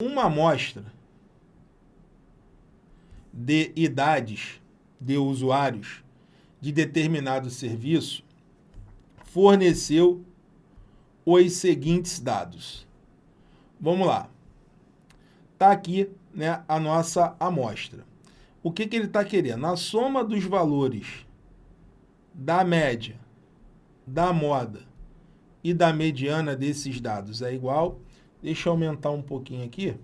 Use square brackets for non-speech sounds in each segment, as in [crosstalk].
uma amostra de idades de usuários de determinado serviço forneceu os seguintes dados. Vamos lá. Está aqui né, a nossa amostra. O que, que ele está querendo? A soma dos valores da média, da moda e da mediana desses dados é igual. Deixa eu aumentar um pouquinho aqui.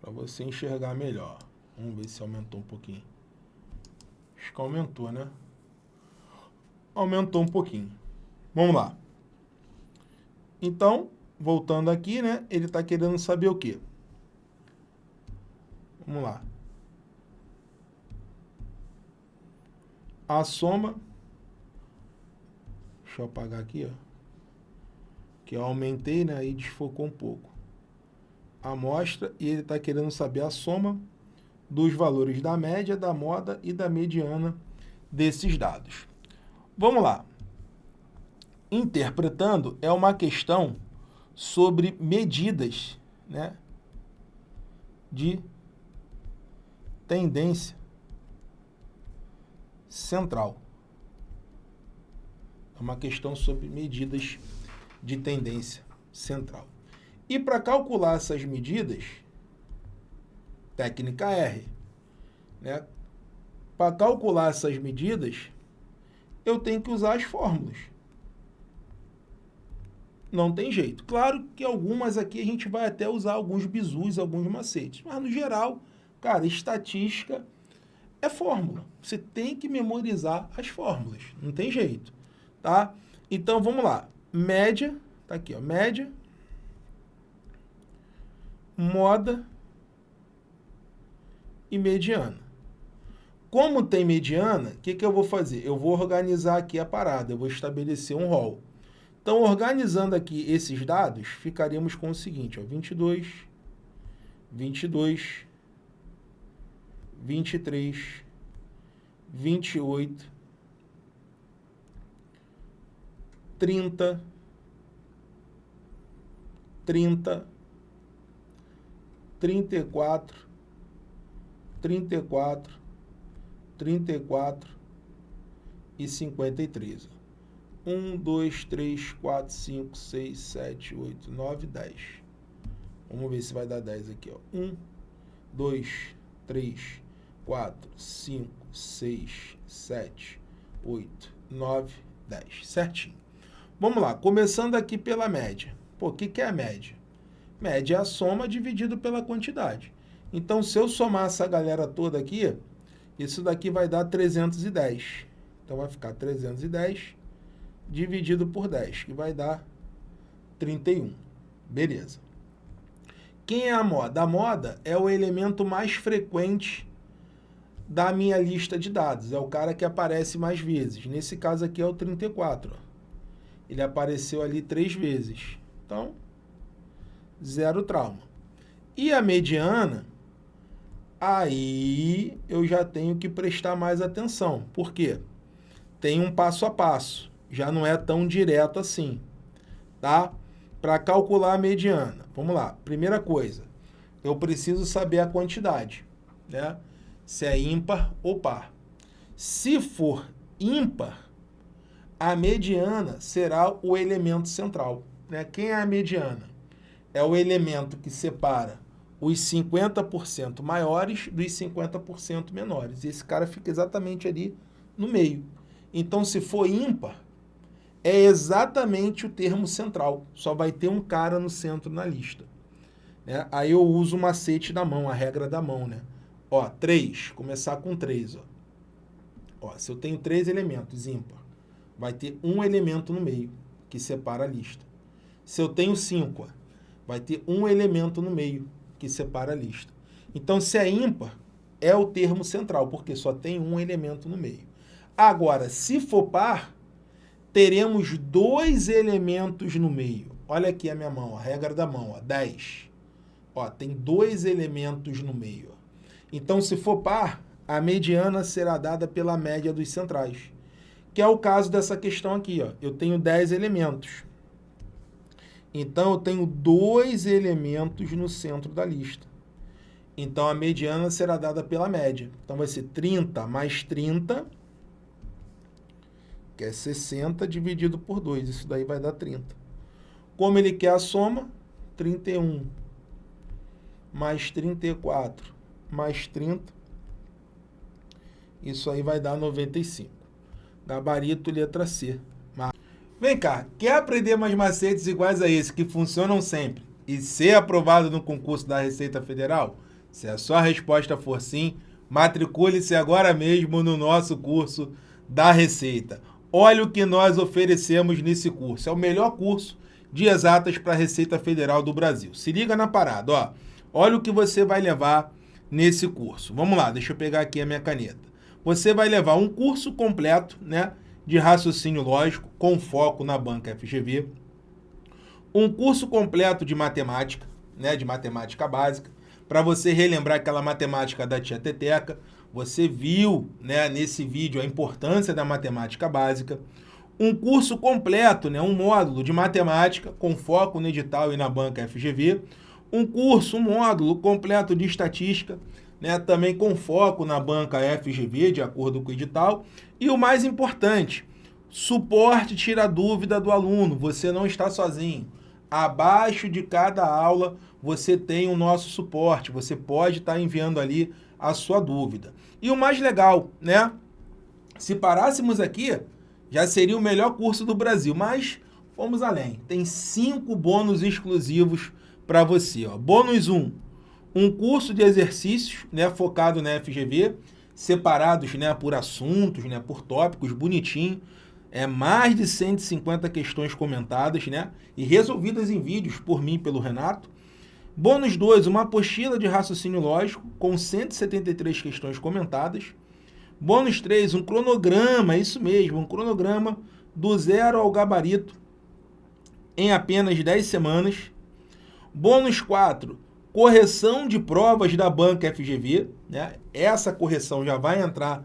Para você enxergar melhor. Vamos ver se aumentou um pouquinho. Acho que aumentou, né? Aumentou um pouquinho. Vamos lá. Então, voltando aqui, né? Ele está querendo saber o quê? Vamos lá. A soma... Deixa eu apagar aqui, ó. Que eu aumentei, né? Aí desfocou um pouco. A amostra e ele está querendo saber a soma dos valores da média, da moda e da mediana desses dados. Vamos lá. Interpretando é uma questão sobre medidas né, de tendência central. É uma questão sobre medidas de tendência central. E para calcular essas medidas, técnica R. Né? Para calcular essas medidas, eu tenho que usar as fórmulas. Não tem jeito. Claro que algumas aqui a gente vai até usar alguns bizus, alguns macetes. Mas, no geral, cara, estatística é fórmula. Você tem que memorizar as fórmulas. Não tem jeito. Tá? Então, vamos lá. Média, tá aqui, ó. Média, moda e mediana. Como tem mediana, o que, que eu vou fazer? Eu vou organizar aqui a parada, eu vou estabelecer um rol. Então, organizando aqui esses dados, ficaríamos com o seguinte, ó, 22, 22, 23, 28, 30, 30, 34, 34, 34 e 53. 1, 2, 3, 4, 5, 6, 7, 8, 9, 10. Vamos ver se vai dar 10 aqui. Ó. 1, 2, 3, 4, 5, 6, 7, 8, 9, 10. Certinho. Vamos lá, começando aqui pela média. Pô, o que, que é a média? Média é a soma dividido pela quantidade. Então, se eu somar essa galera toda aqui, isso daqui vai dar 310. Então, vai ficar 310 dividido por 10, que vai dar 31. Beleza. Quem é a moda? A moda é o elemento mais frequente da minha lista de dados. É o cara que aparece mais vezes. Nesse caso aqui é o 34. Ó. Ele apareceu ali três vezes. Então, zero trauma. E a mediana aí eu já tenho que prestar mais atenção. Por quê? Tem um passo a passo, já não é tão direto assim, tá? Para calcular a mediana, vamos lá. Primeira coisa, eu preciso saber a quantidade, né? Se é ímpar ou par. Se for ímpar, a mediana será o elemento central. Né? Quem é a mediana? É o elemento que separa os 50% maiores dos 50% menores. E esse cara fica exatamente ali no meio. Então, se for ímpar, é exatamente o termo central. Só vai ter um cara no centro na lista. Né? Aí eu uso o macete da mão, a regra da mão. Né? Ó, 3, começar com 3. Ó. Ó, se eu tenho três elementos ímpar, vai ter um elemento no meio, que separa a lista. Se eu tenho 5, vai ter um elemento no meio, que separa a lista. Então, se é ímpar, é o termo central, porque só tem um elemento no meio. Agora, se for par, teremos dois elementos no meio. Olha aqui a minha mão, a regra da mão, ó, 10. Ó, tem dois elementos no meio. Então, se for par, a mediana será dada pela média dos centrais, que é o caso dessa questão aqui. Ó. Eu tenho 10 elementos. Então, eu tenho dois elementos no centro da lista. Então, a mediana será dada pela média. Então, vai ser 30 mais 30, que é 60, dividido por 2. Isso daí vai dar 30. Como ele quer a soma, 31 mais 34 mais 30, isso aí vai dar 95. Gabarito letra C. Vem cá, quer aprender mais macetes iguais a esse que funcionam sempre e ser aprovado no concurso da Receita Federal? Se a sua resposta for sim, matricule-se agora mesmo no nosso curso da Receita. Olha o que nós oferecemos nesse curso. É o melhor curso de exatas para a Receita Federal do Brasil. Se liga na parada, ó. Olha o que você vai levar nesse curso. Vamos lá, deixa eu pegar aqui a minha caneta. Você vai levar um curso completo, né, de raciocínio lógico com foco na banca FGV, um curso completo de matemática, né, de matemática básica, para você relembrar aquela matemática da tia Teteca. Você viu, né, nesse vídeo a importância da matemática básica. Um curso completo, né, um módulo de matemática com foco no edital e na banca FGV, um curso, um módulo completo de estatística, né, também com foco na banca FGV, de acordo com o edital, e o mais importante, suporte tira dúvida do aluno, você não está sozinho. Abaixo de cada aula você tem o nosso suporte, você pode estar enviando ali a sua dúvida. E o mais legal, né? Se parássemos aqui, já seria o melhor curso do Brasil, mas fomos além. Tem cinco bônus exclusivos para você. Ó. Bônus 1, um, um curso de exercícios né, focado na FGV, separados né, por assuntos, né, por tópicos, bonitinho. É mais de 150 questões comentadas né, e resolvidas em vídeos por mim e pelo Renato. Bônus 2, uma apostila de raciocínio lógico com 173 questões comentadas. Bônus 3, um cronograma, isso mesmo, um cronograma do zero ao gabarito em apenas 10 semanas. Bônus 4, correção de provas da banca FGV. Né? Essa correção já vai entrar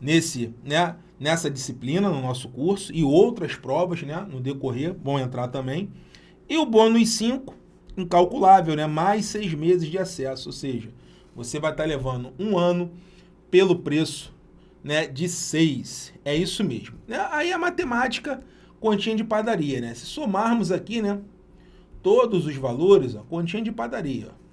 nesse, né, nessa disciplina no nosso curso e outras provas né, no decorrer vão entrar também. E o bônus 5, incalculável, né? mais seis meses de acesso, ou seja, você vai estar levando um ano pelo preço né, de 6. É isso mesmo. Né, aí a matemática, continha de padaria, né? Se somarmos aqui, né, todos os valores, ó, continha de padaria, ó,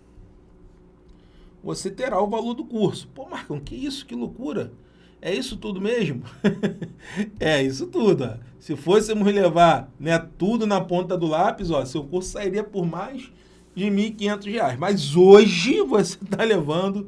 você terá o valor do curso. Pô, Marcão, que isso? Que loucura! É isso tudo mesmo? [laughs] é isso tudo. Ó. Se fôssemos levar né, tudo na ponta do lápis, ó, seu curso sairia por mais de R$ 1.500. Mas hoje você está levando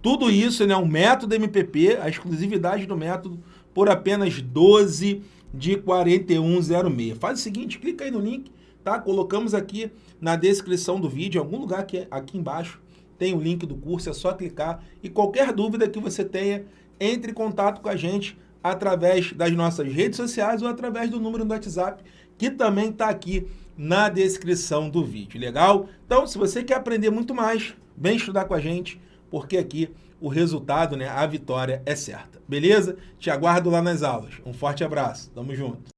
tudo isso, né, um método MPP, a exclusividade do método, por apenas 12 de 4106. Faz o seguinte, clica aí no link, tá? Colocamos aqui na descrição do vídeo, em algum lugar aqui, aqui embaixo, tem o link do curso, é só clicar. E qualquer dúvida que você tenha, entre em contato com a gente através das nossas redes sociais ou através do número do WhatsApp, que também está aqui na descrição do vídeo, legal? Então, se você quer aprender muito mais, vem estudar com a gente, porque aqui o resultado, né, a vitória é certa. Beleza? Te aguardo lá nas aulas. Um forte abraço. Tamo junto.